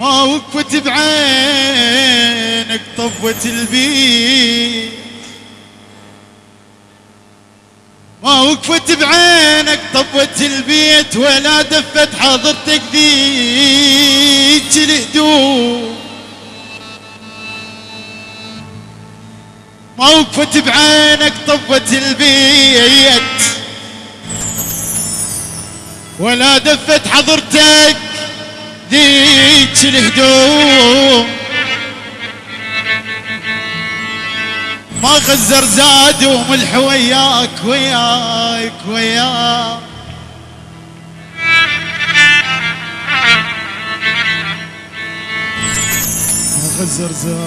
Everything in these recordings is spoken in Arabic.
ما وقفت بعينك طفت البيت. ما وقفت بعينك طفت البيت ولا دفت حاضرتك ذيك الهدوء. ما وقفت بعينك طفت البيت. ولا دفت حضرتك ذيك الهدوم ما غزر زاد وملح وياك وياك وياك. ما غزر زاد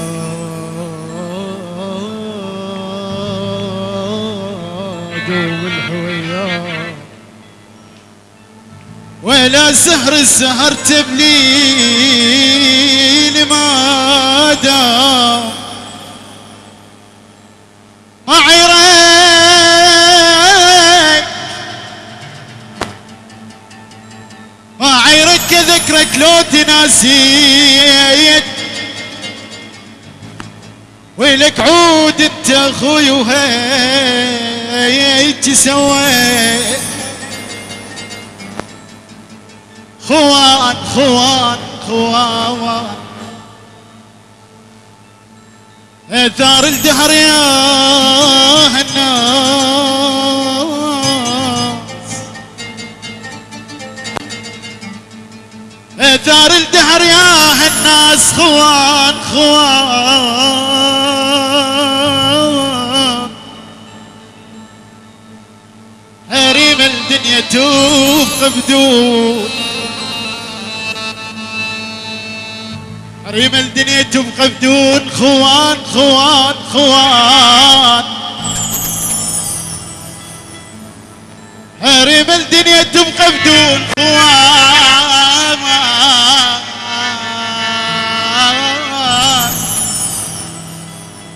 وملح وياك ولا سهر السهر تبليل ما دام عيرك؟ ما عيرك ذكرك لو تناسيت؟ ويلك عود انت أخوي وهيك سويت. خوان خوان خوان. اثار الدهر يا الناس اثار الدهر يا الناس خوان خوان. حريم الدنيا توف بدون حريم الدنيا تبقى بدون خوان خوان خوان. حريم الدنيا تبقى بدون خوان.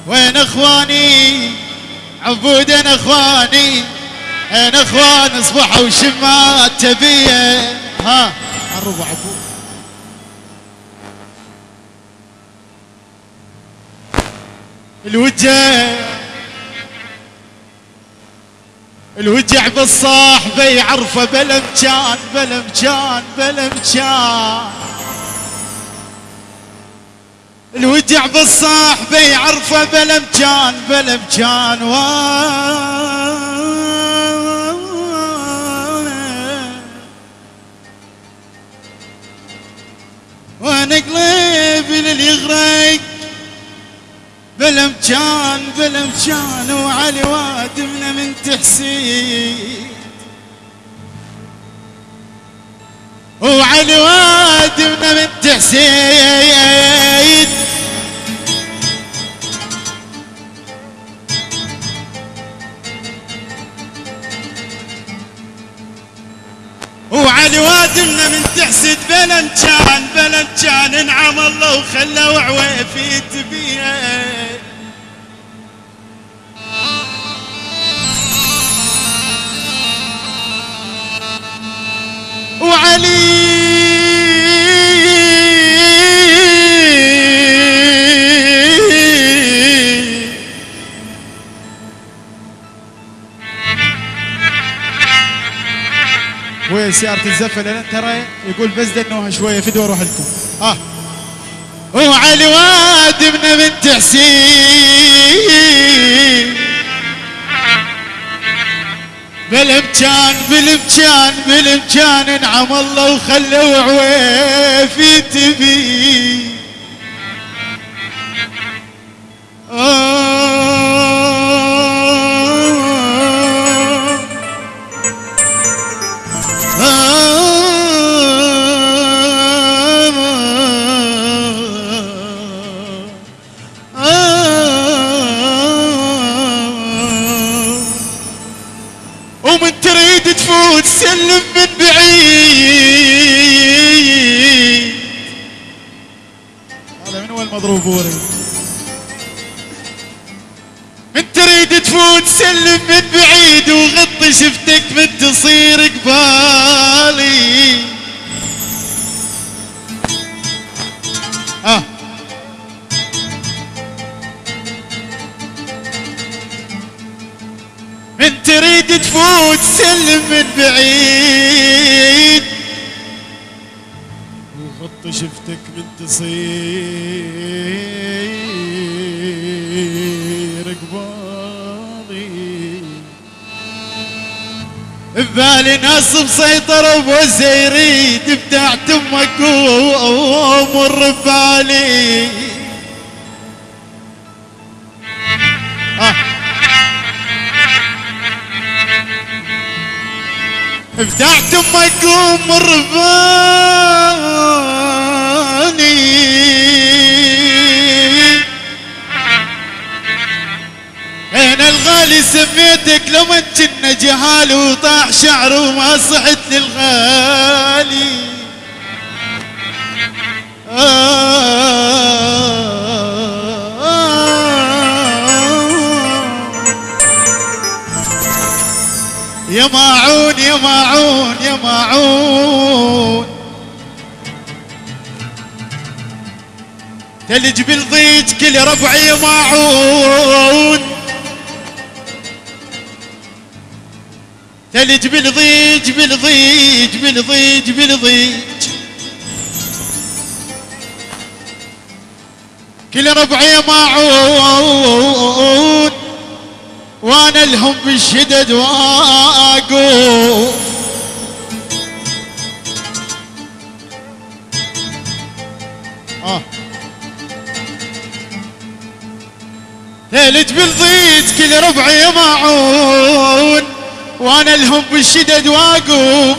وين اخواني؟ عبود أنا اخواني. أنا اخوان؟ اصبحوا وشمات تبية. ها الربع عبود. الوجه. الوجع بالصاحبة يعرفه بلا مكان بلا مكان بلا الوجع بالصاحبة يعرفه بلا مكان بلا مكان وأنا قلبي لليغرق بلا مكان بلا مكان وعلي وادمنا من تحسين. وعلي وادمنا من تحسين. وعلي وادمنا من تحسد بلا مكان انعم الله وخلى وعويفي تبيه. وعلي. وين سيارة الزفة لأن ترى يقول بس دنوها شوية فدوى أروح لكم. ها وعلي وادمنا من تحسين بالامكان بالامكان بالامكان انعم الله وخلوا عويفي تبي هذا من تريد تفوت سلم من بعيد وغطي شفتك من تصير قبالي. آه. من تريد تفوت سلم من بعيد وخط شفتك من تصير قبالي. ببالي ناس مسيطر ابو زيريد بتاعت أمك وامر ببالي آه. بتاعت أمك وامر ببالي سميتك لما كنا جهال وطاح شعر وما صحت للغالي. يا ماعون يا ماعون يا ماعون تلج بالضيج كل ربعي ماعون تلج بالضيج بالضيج بالضيج بالضيج كل ربعي معون وأنا لهم بالشدد واقوف آه. تلج بالضيج كل ربعي معون وأنا لهم بالشدد واقوف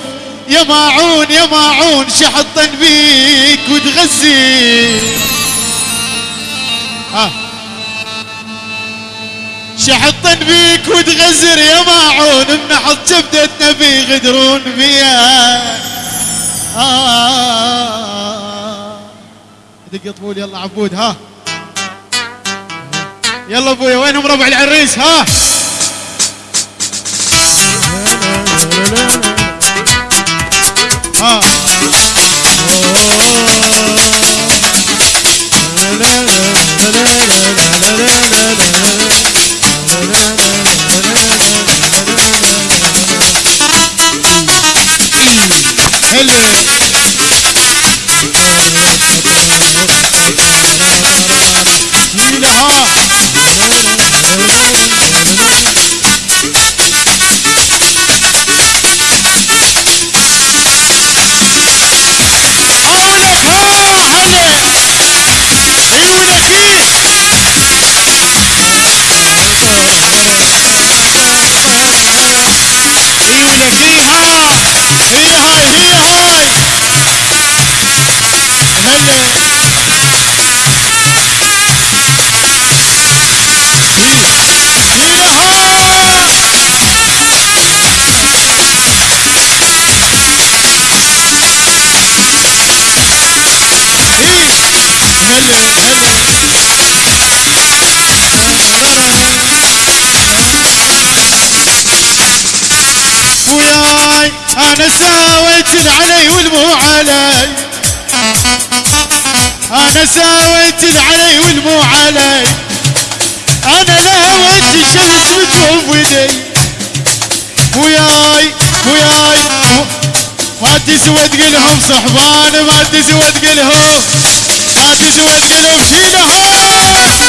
يا ماعون يا ماعون شحطن بيك وتغزي آه. شحطن بيك وتغزر يا ماعون بنحط جبدتنا في غدرون فيها آه. دق طبول يلا عبود ها يلا أبويا وينهم ربع العريس ها ها أنا ساويت العلي والمو علي. أنا ساويت العلي والمو علي. أنا لهوت الشمس ودي وياي وياي. ما تسوى تقلهم صحبان ما تسوى تقلهم ما تسوى تقلهم شيلها